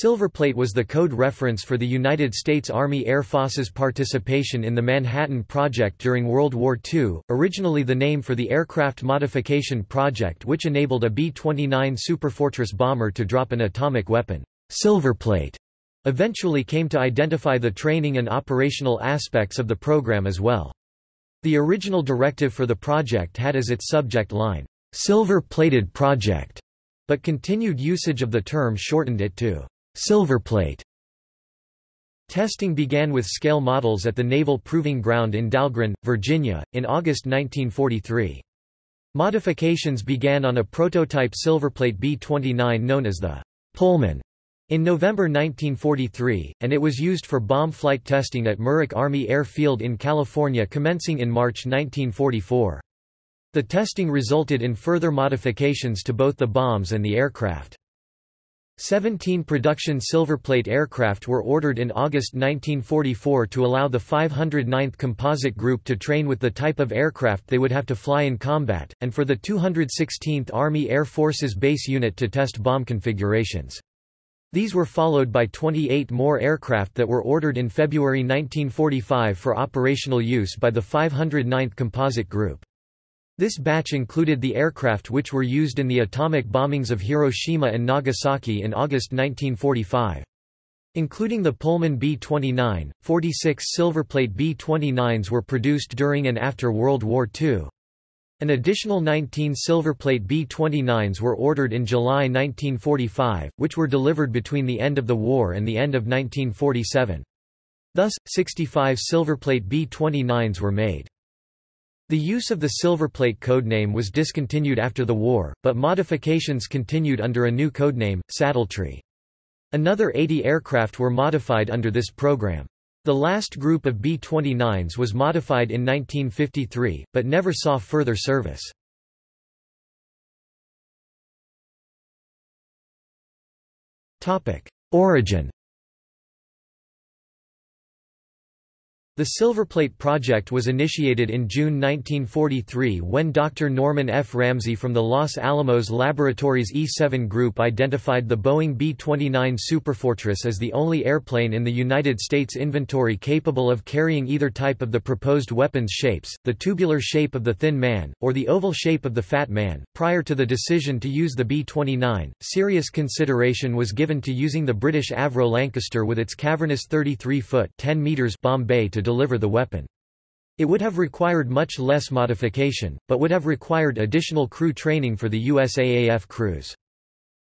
Silverplate was the code reference for the United States Army Air Force's participation in the Manhattan Project during World War II, originally the name for the Aircraft Modification Project which enabled a B-29 Superfortress bomber to drop an atomic weapon. Silverplate eventually came to identify the training and operational aspects of the program as well. The original directive for the project had as its subject line, "'Silver-plated project' but continued usage of the term shortened it to Silverplate. Testing began with scale models at the Naval Proving Ground in Dahlgren, Virginia, in August 1943. Modifications began on a prototype Silverplate B-29 known as the Pullman in November 1943, and it was used for bomb flight testing at Muroc Army Air Field in California commencing in March 1944. The testing resulted in further modifications to both the bombs and the aircraft. Seventeen production Silverplate aircraft were ordered in August 1944 to allow the 509th Composite Group to train with the type of aircraft they would have to fly in combat, and for the 216th Army Air Forces Base Unit to test bomb configurations. These were followed by 28 more aircraft that were ordered in February 1945 for operational use by the 509th Composite Group. This batch included the aircraft which were used in the atomic bombings of Hiroshima and Nagasaki in August 1945. Including the Pullman B-29, 46 Silverplate B-29s were produced during and after World War II. An additional 19 Silverplate B-29s were ordered in July 1945, which were delivered between the end of the war and the end of 1947. Thus, 65 Silverplate B-29s were made. The use of the Silverplate codename was discontinued after the war, but modifications continued under a new codename, Saddletree. Another 80 aircraft were modified under this program. The last group of B-29s was modified in 1953, but never saw further service. Origin The Silverplate project was initiated in June 1943 when Dr. Norman F. Ramsey from the Los Alamos Laboratories E-7 group identified the Boeing B-29 Superfortress as the only airplane in the United States inventory capable of carrying either type of the proposed weapons shapes, the tubular shape of the Thin Man, or the oval shape of the Fat Man. Prior to the decision to use the B-29, serious consideration was given to using the British Avro Lancaster with its cavernous 33-foot (10 meters) bomb bay to deliver the weapon. It would have required much less modification, but would have required additional crew training for the USAAF crews.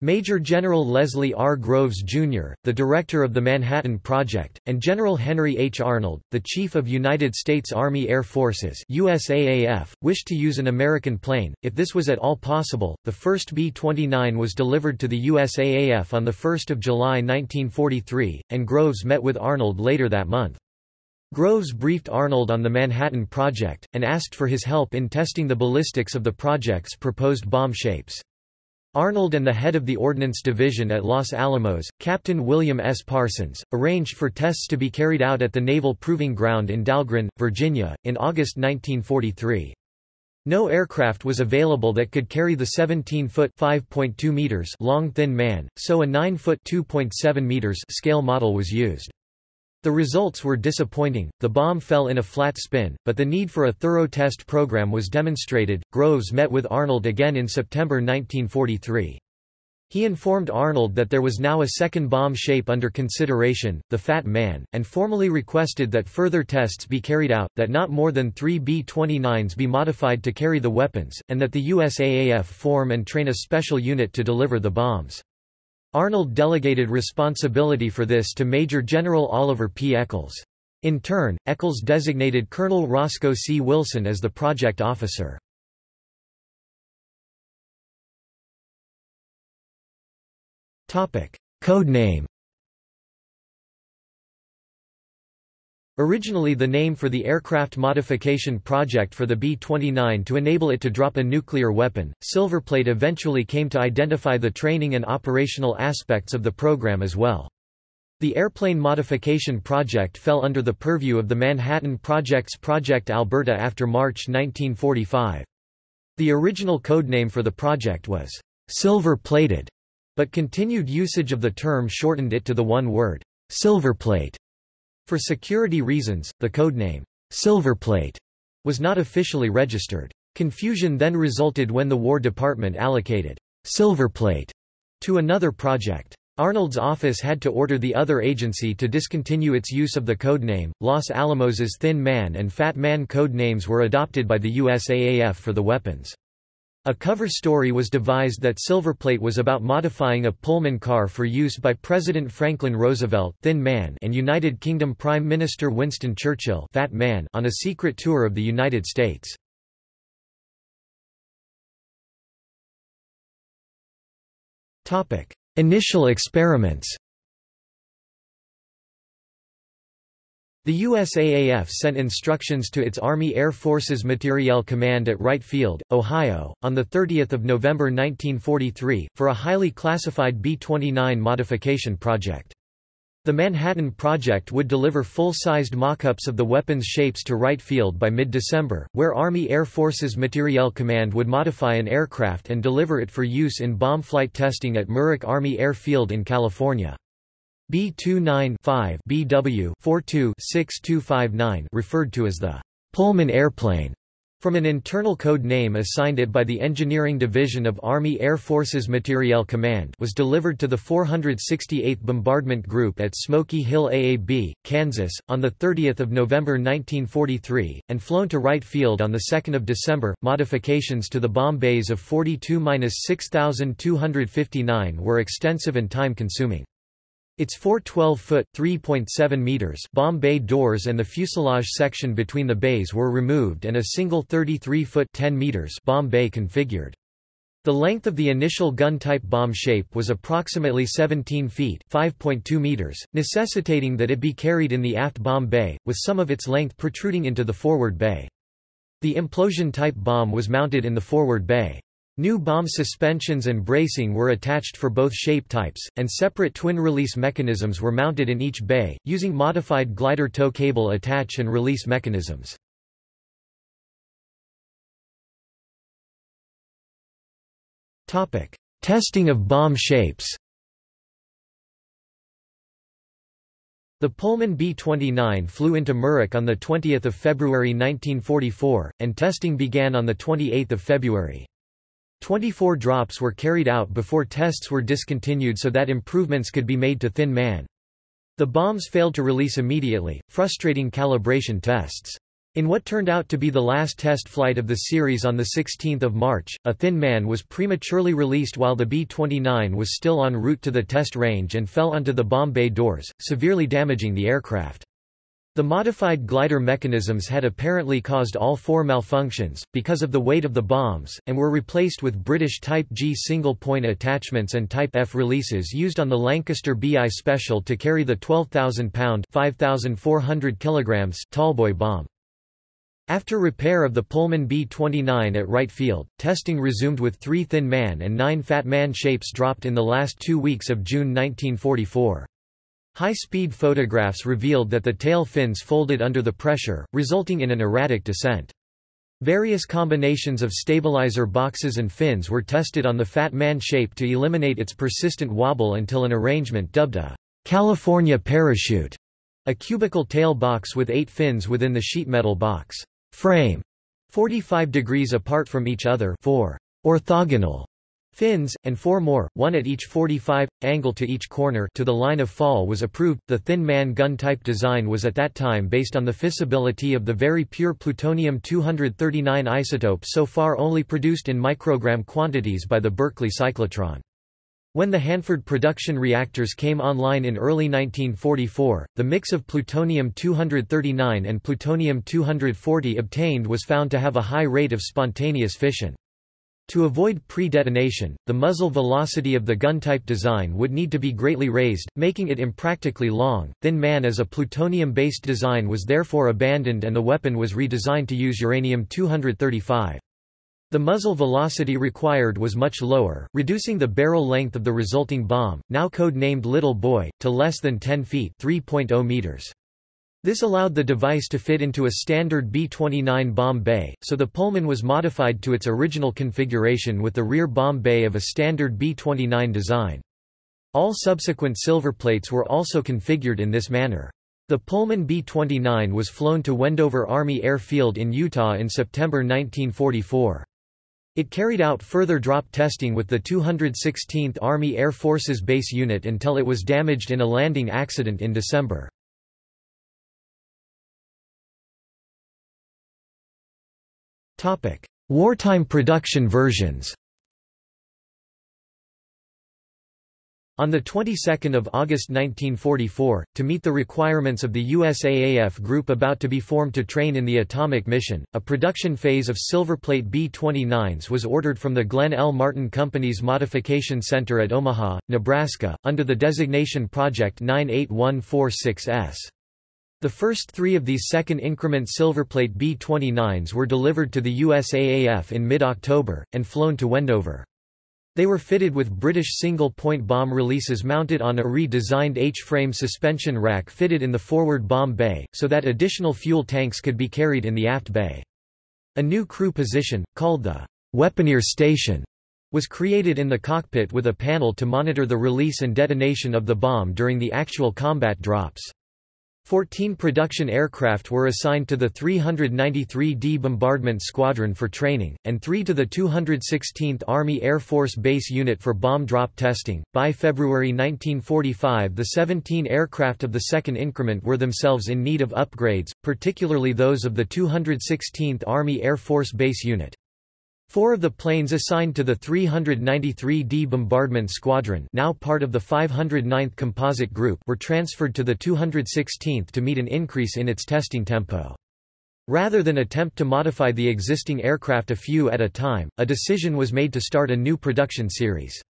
Major General Leslie R. Groves, Jr., the director of the Manhattan Project, and General Henry H. Arnold, the Chief of United States Army Air Forces USAAF, wished to use an American plane, if this was at all possible. The first B-29 was delivered to the USAAF on 1 July 1943, and Groves met with Arnold later that month. Groves briefed Arnold on the Manhattan Project, and asked for his help in testing the ballistics of the project's proposed bomb shapes. Arnold and the head of the Ordnance Division at Los Alamos, Captain William S. Parsons, arranged for tests to be carried out at the Naval Proving Ground in Dahlgren, Virginia, in August 1943. No aircraft was available that could carry the 17-foot (5.2 meters) long Thin Man, so a 9-foot (2.7 meters) scale model was used. The results were disappointing, the bomb fell in a flat spin, but the need for a thorough test program was demonstrated. Groves met with Arnold again in September 1943. He informed Arnold that there was now a second bomb shape under consideration, the Fat Man, and formally requested that further tests be carried out, that not more than three B-29s be modified to carry the weapons, and that the USAAF form and train a special unit to deliver the bombs. Arnold delegated responsibility for this to Major General Oliver P. Echols. In turn, Echols designated Colonel Roscoe C. Wilson as the project officer. Code Originally the name for the aircraft modification project for the B-29 to enable it to drop a nuclear weapon, Silverplate eventually came to identify the training and operational aspects of the program as well. The airplane modification project fell under the purview of the Manhattan Project's Project Alberta after March 1945. The original codename for the project was Silver Plated, But continued usage of the term shortened it to the one word, silverplate. For security reasons, the codename, silverplate, was not officially registered. Confusion then resulted when the War Department allocated silverplate to another project. Arnold's office had to order the other agency to discontinue its use of the codename. Los Alamos's Thin Man and Fat Man code names were adopted by the USAAF for the weapons. A cover story was devised that Silverplate was about modifying a Pullman car for use by President Franklin Roosevelt Thin Man and United Kingdom Prime Minister Winston Churchill Fat Man on a secret tour of the United States. Initial experiments The USAAF sent instructions to its Army Air Forces Materiel Command at Wright Field, Ohio, on 30 November 1943, for a highly classified B-29 modification project. The Manhattan Project would deliver full-sized mock-ups of the weapons shapes to Wright Field by mid-December, where Army Air Forces Materiel Command would modify an aircraft and deliver it for use in bomb flight testing at Muroc Army Air Field in California. B-29-5 BW 42-6259 referred to as the Pullman airplane from an internal code name assigned it by the Engineering Division of Army Air Forces Materiel Command was delivered to the 468th Bombardment Group at Smoky Hill AAB, Kansas, on 30 November 1943, and flown to Wright Field on 2 December. Modifications to the bomb bays of 42-6259 were extensive and time-consuming. Its four 12-foot (3.7 meters) bomb bay doors and the fuselage section between the bays were removed and a single 33-foot (10 meters) bomb bay configured. The length of the initial gun-type bomb shape was approximately 17 feet (5.2 meters), necessitating that it be carried in the aft bomb bay, with some of its length protruding into the forward bay. The implosion-type bomb was mounted in the forward bay. New bomb suspensions and bracing were attached for both shape types, and separate twin-release mechanisms were mounted in each bay, using modified glider tow cable attach and release mechanisms. Testing of bomb shapes The Pullman B-29 flew into Muroc on 20 February 1944, and testing began on 28 February. 24 drops were carried out before tests were discontinued so that improvements could be made to Thin Man. The bombs failed to release immediately, frustrating calibration tests. In what turned out to be the last test flight of the series on 16 March, a Thin Man was prematurely released while the B-29 was still en route to the test range and fell onto the bomb bay doors, severely damaging the aircraft. The modified glider mechanisms had apparently caused all four malfunctions, because of the weight of the bombs, and were replaced with British Type G single-point attachments and Type F releases used on the Lancaster BI Special to carry the 12,000-pound Tallboy bomb. After repair of the Pullman B-29 at Wright Field, testing resumed with three Thin Man and nine Fat Man shapes dropped in the last two weeks of June 1944. High-speed photographs revealed that the tail fins folded under the pressure, resulting in an erratic descent. Various combinations of stabilizer boxes and fins were tested on the Fat Man shape to eliminate its persistent wobble until an arrangement dubbed a California parachute, a cubical tail box with eight fins within the sheet metal box frame, 45 degrees apart from each other for orthogonal Fins, and four more, one at each 45, angle to each corner to the line of fall was approved. The Thin Man gun type design was at that time based on the fissibility of the very pure plutonium-239 isotope so far only produced in microgram quantities by the Berkeley cyclotron. When the Hanford production reactors came online in early 1944, the mix of plutonium-239 and plutonium-240 obtained was found to have a high rate of spontaneous fission. To avoid pre-detonation, the muzzle velocity of the gun-type design would need to be greatly raised, making it impractically long. Thin Man as a plutonium-based design was therefore abandoned and the weapon was redesigned to use uranium-235. The muzzle velocity required was much lower, reducing the barrel length of the resulting bomb, now code-named Little Boy, to less than 10 feet 3.0 meters. This allowed the device to fit into a standard B-29 bomb bay, so the Pullman was modified to its original configuration with the rear bomb bay of a standard B-29 design. All subsequent silverplates were also configured in this manner. The Pullman B-29 was flown to Wendover Army Airfield in Utah in September 1944. It carried out further drop testing with the 216th Army Air Forces Base Unit until it was damaged in a landing accident in December. Wartime production versions On the 22nd of August 1944, to meet the requirements of the USAAF group about to be formed to train in the atomic mission, a production phase of Silverplate B-29s was ordered from the Glenn L. Martin Company's Modification Center at Omaha, Nebraska, under the designation Project 98146S. The first three of these second increment Silverplate B-29s were delivered to the USAAF in mid-October, and flown to Wendover. They were fitted with British single-point bomb releases mounted on a redesigned H-frame suspension rack fitted in the forward bomb bay, so that additional fuel tanks could be carried in the aft bay. A new crew position, called the weaponeer station, was created in the cockpit with a panel to monitor the release and detonation of the bomb during the actual combat drops. Fourteen production aircraft were assigned to the 393d Bombardment Squadron for training, and three to the 216th Army Air Force Base Unit for bomb drop testing. By February 1945, the 17 aircraft of the second increment were themselves in need of upgrades, particularly those of the 216th Army Air Force Base Unit. Four of the planes assigned to the 393d Bombardment Squadron now part of the 509th Composite Group were transferred to the 216th to meet an increase in its testing tempo. Rather than attempt to modify the existing aircraft a few at a time, a decision was made to start a new production series.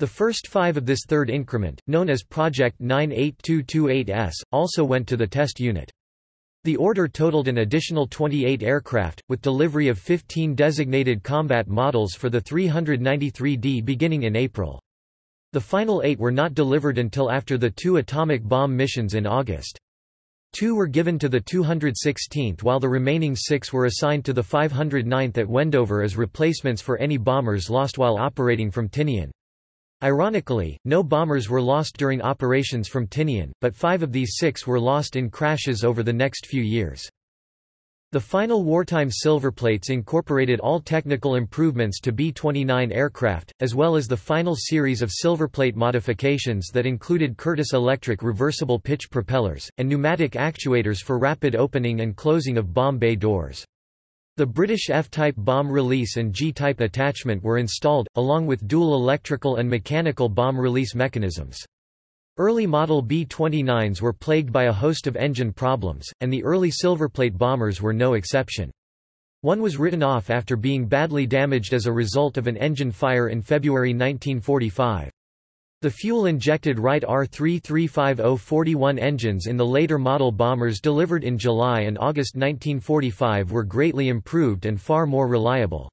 The first five of this third increment, known as Project 98228S, also went to the test unit. The order totaled an additional 28 aircraft, with delivery of 15 designated combat models for the 393D beginning in April. The final eight were not delivered until after the two atomic bomb missions in August. Two were given to the 216th while the remaining six were assigned to the 509th at Wendover as replacements for any bombers lost while operating from Tinian. Ironically, no bombers were lost during operations from Tinian, but five of these six were lost in crashes over the next few years. The final wartime silverplates incorporated all technical improvements to B-29 aircraft, as well as the final series of silverplate modifications that included Curtiss electric reversible pitch propellers, and pneumatic actuators for rapid opening and closing of bomb bay doors. The British F-type bomb release and G-type attachment were installed, along with dual electrical and mechanical bomb release mechanisms. Early model B-29s were plagued by a host of engine problems, and the early Silverplate bombers were no exception. One was written off after being badly damaged as a result of an engine fire in February 1945. The fuel-injected Wright R-3350-41 engines in the later model bombers delivered in July and August 1945 were greatly improved and far more reliable.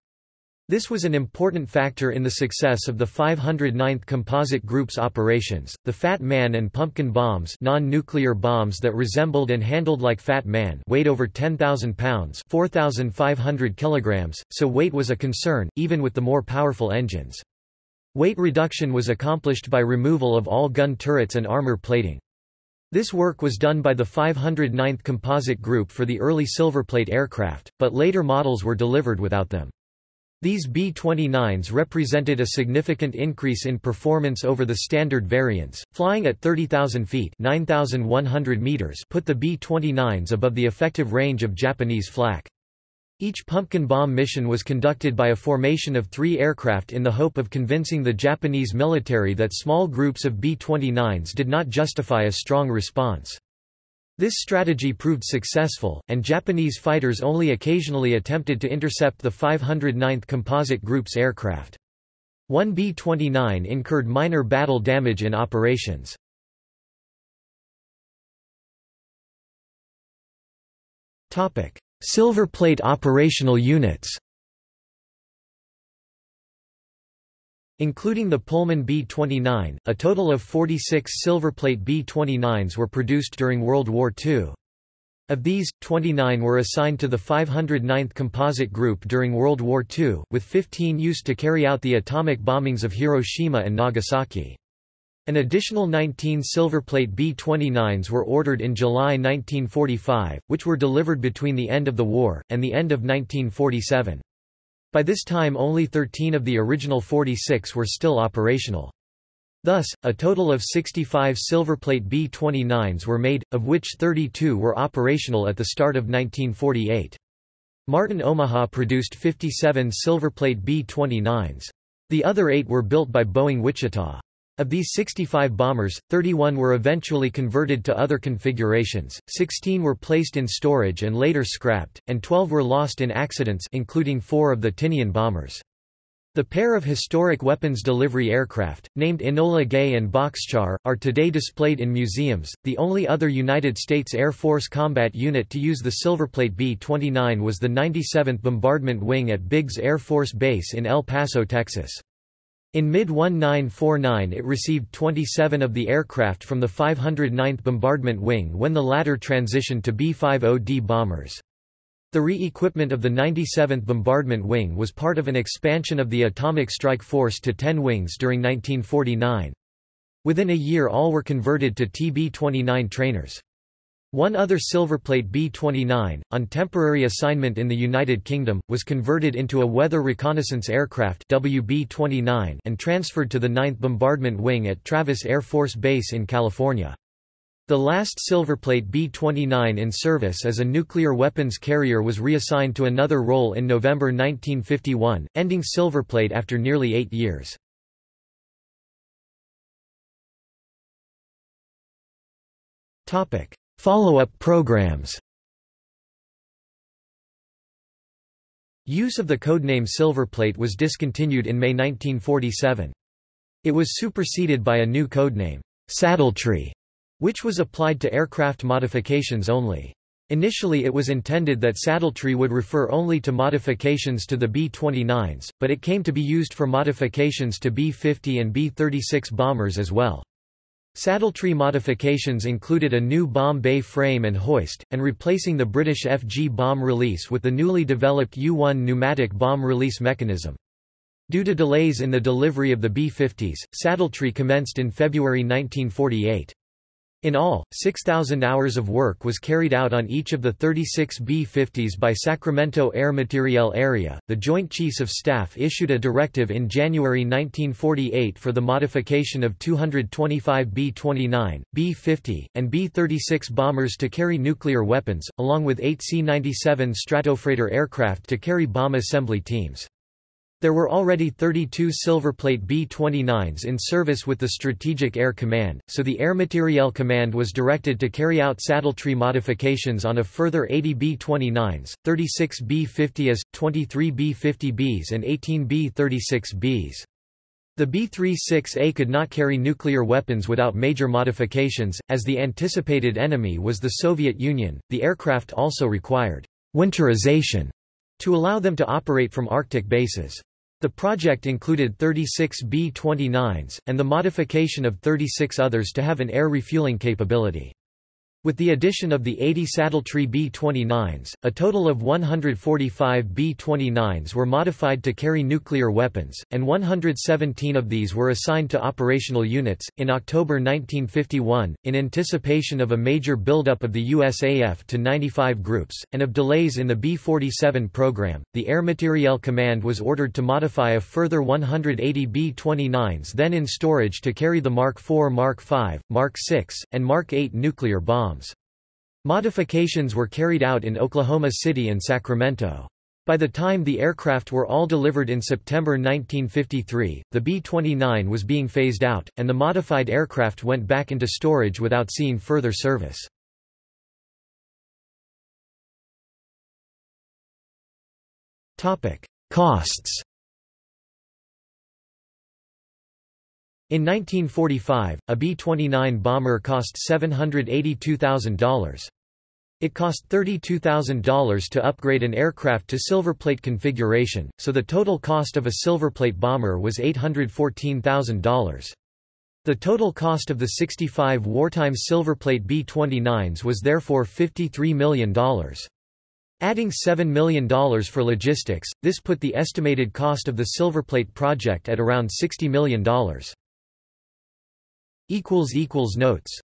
This was an important factor in the success of the 509th Composite Group's operations. The Fat Man and Pumpkin bombs, non-nuclear bombs that resembled and handled like Fat Man, weighed over 10,000 pounds, 4,500 kilograms, so weight was a concern even with the more powerful engines. Weight reduction was accomplished by removal of all gun turrets and armor plating. This work was done by the 509th Composite Group for the early Silverplate aircraft, but later models were delivered without them. These B-29s represented a significant increase in performance over the standard variants, flying at 30,000 feet 9,100 meters put the B-29s above the effective range of Japanese flak. Each pumpkin bomb mission was conducted by a formation of three aircraft in the hope of convincing the Japanese military that small groups of B-29s did not justify a strong response. This strategy proved successful, and Japanese fighters only occasionally attempted to intercept the 509th Composite Group's aircraft. One B-29 incurred minor battle damage in operations. Topic: Silverplate operational units Including the Pullman B-29, a total of 46 Silverplate B-29s were produced during World War II. Of these, 29 were assigned to the 509th Composite Group during World War II, with 15 used to carry out the atomic bombings of Hiroshima and Nagasaki. An additional 19 Silverplate B-29s were ordered in July 1945, which were delivered between the end of the war, and the end of 1947. By this time only 13 of the original 46 were still operational. Thus, a total of 65 Silverplate B-29s were made, of which 32 were operational at the start of 1948. Martin Omaha produced 57 Silverplate B-29s. The other eight were built by Boeing Wichita. Of these 65 bombers, 31 were eventually converted to other configurations, 16 were placed in storage and later scrapped, and 12 were lost in accidents including four of the Tinian bombers. The pair of historic weapons delivery aircraft, named Enola Gay and Bockscar, are today displayed in museums. The only other United States Air Force combat unit to use the Silverplate B-29 was the 97th Bombardment Wing at Biggs Air Force Base in El Paso, Texas. In mid-1949 it received 27 of the aircraft from the 509th Bombardment Wing when the latter transitioned to B-50D bombers. The re-equipment of the 97th Bombardment Wing was part of an expansion of the Atomic Strike Force to 10 wings during 1949. Within a year all were converted to TB-29 trainers. One other Silverplate B-29, on temporary assignment in the United Kingdom, was converted into a Weather Reconnaissance Aircraft WB-29 and transferred to the 9th Bombardment Wing at Travis Air Force Base in California. The last Silverplate B-29 in service as a nuclear weapons carrier was reassigned to another role in November 1951, ending Silverplate after nearly eight years. Follow-up programs Use of the codename Silverplate was discontinued in May 1947. It was superseded by a new codename, Saddletree, which was applied to aircraft modifications only. Initially it was intended that Saddletree would refer only to modifications to the B-29s, but it came to be used for modifications to B-50 and B-36 bombers as well. Saddletree modifications included a new bomb bay frame and hoist, and replacing the British FG bomb release with the newly developed U-1 pneumatic bomb release mechanism. Due to delays in the delivery of the B-50s, Saddletree commenced in February 1948. In all, 6,000 hours of work was carried out on each of the 36 B-50s by Sacramento Air Materiel Area. The Joint Chiefs of Staff issued a directive in January 1948 for the modification of 225 B-29, B-50, and B-36 bombers to carry nuclear weapons, along with eight C-97 Stratofreighter aircraft to carry bomb assembly teams. There were already 32 Silverplate B-29s in service with the Strategic Air Command, so the Air Materiel Command was directed to carry out saddletree modifications on a further 80 B-29s, 36 B-50As, 23 B-50Bs and 18 B-36Bs. The B-36A could not carry nuclear weapons without major modifications, as the anticipated enemy was the Soviet Union. The aircraft also required winterization to allow them to operate from Arctic bases. The project included 36 B-29s, and the modification of 36 others to have an air refueling capability. With the addition of the 80 Saddletree B-29s, a total of 145 B-29s were modified to carry nuclear weapons, and 117 of these were assigned to operational units. In October 1951, in anticipation of a major buildup of the USAF to 95 groups, and of delays in the B-47 program, the Air Materiel Command was ordered to modify a further 180 B-29s then in storage to carry the Mark IV Mark V, Mark VI, and Mark VIII nuclear Modifications were carried out in Oklahoma City and Sacramento. By the time the aircraft were all delivered in September 1953, the B-29 was being phased out, and the modified aircraft went back into storage without seeing further service. Costs In 1945, a B-29 bomber cost $782,000. It cost $32,000 to upgrade an aircraft to Silverplate configuration, so the total cost of a Silverplate bomber was $814,000. The total cost of the 65 wartime Silverplate B-29s was therefore $53 million. Adding $7 million for logistics, this put the estimated cost of the Silverplate project at around $60 million. Notes